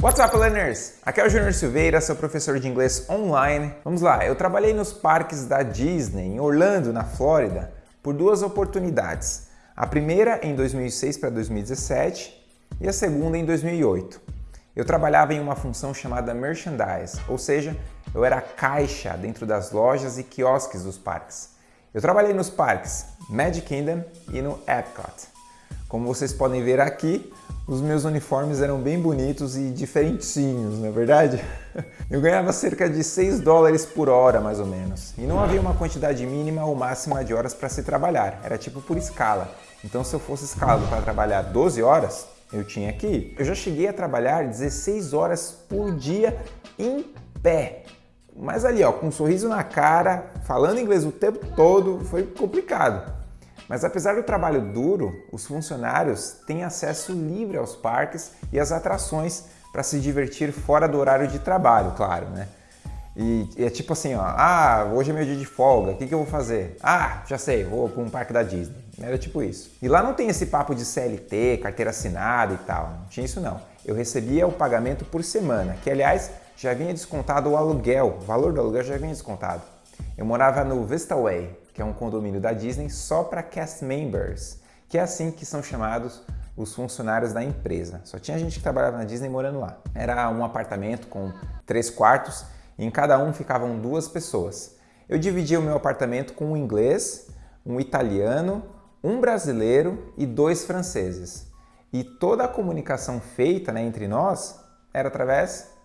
What's up, learners? Aqui é o Júnior Silveira, seu professor de inglês online. Vamos lá, eu trabalhei nos parques da Disney, em Orlando, na Flórida, por duas oportunidades. A primeira em 2006 para 2017 e a segunda em 2008. Eu trabalhava em uma função chamada merchandise, ou seja, eu era caixa dentro das lojas e quiosques dos parques. Eu trabalhei nos parques Magic Kingdom e no Epcot. Como vocês podem ver aqui, os meus uniformes eram bem bonitos e diferentinhos, não é verdade? Eu ganhava cerca de 6 dólares por hora, mais ou menos. E não havia uma quantidade mínima ou máxima de horas para se trabalhar, era tipo por escala. Então se eu fosse escalado para trabalhar 12 horas, eu tinha que ir. Eu já cheguei a trabalhar 16 horas por dia em pé. Mas ali, ó, com um sorriso na cara, falando inglês o tempo todo, foi complicado. Mas apesar do trabalho duro, os funcionários têm acesso livre aos parques e às atrações para se divertir fora do horário de trabalho, claro, né? E, é tipo assim, ó, ah, hoje é meu dia de folga, o que, que eu vou fazer? Ah, já sei, vou para um parque da Disney. Era tipo isso. E lá não tem esse papo de CLT, carteira assinada e tal, não tinha isso não. Eu recebia o pagamento por semana, que aliás já vinha descontado o aluguel, o valor do aluguel já vinha descontado. Eu morava no Vista Way, que é um condomínio da Disney só para cast members, que é assim que são chamados os funcionários da empresa. Só tinha gente que trabalhava na Disney morando lá. Era um apartamento com três quartos e em cada um ficavam duas pessoas. Eu dividia o meu apartamento com um inglês, um italiano, um brasileiro e dois franceses. E toda a comunicação feita né, entre nós era através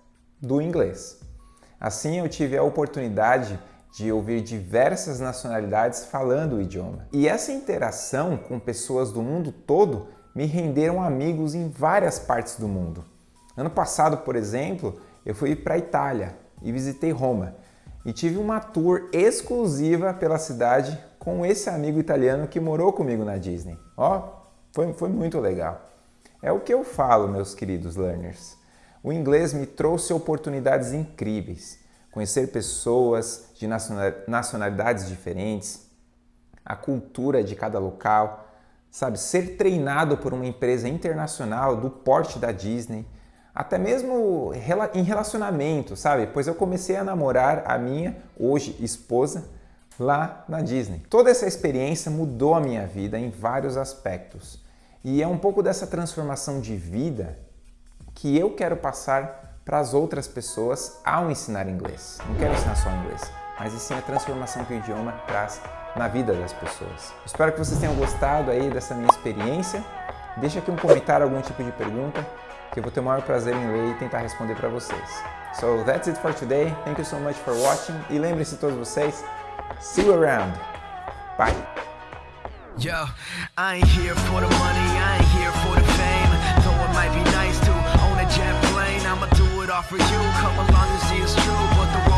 do inglês. Assim eu tive a oportunidade de ouvir diversas nacionalidades falando o idioma. E essa interação com pessoas do mundo todo me renderam amigos em várias partes do mundo. Ano passado, por exemplo, eu fui para a Itália e visitei Roma e tive uma tour exclusiva pela cidade com esse amigo italiano que morou comigo na Disney. Ó, foi, foi muito legal. É o que eu falo, meus queridos learners. O inglês me trouxe oportunidades incríveis conhecer pessoas de nacionalidades diferentes, a cultura de cada local, sabe, ser treinado por uma empresa internacional do porte da Disney, até mesmo em relacionamento, sabe? Pois eu comecei a namorar a minha, hoje, esposa, lá na Disney. Toda essa experiência mudou a minha vida em vários aspectos. E é um pouco dessa transformação de vida que eu quero passar para as outras pessoas ao ensinar inglês. Não quero ensinar só inglês, mas sim a transformação que o idioma traz na vida das pessoas. Espero que vocês tenham gostado aí dessa minha experiência. Deixa aqui um comentário, algum tipo de pergunta, que eu vou ter o maior prazer em ler e tentar responder para vocês. So that's it for today. Thank you so much for watching. E lembrem-se todos vocês, see you around. Bye. Yo, jet plane, I'ma do it all for you. Come along and see it's true, but the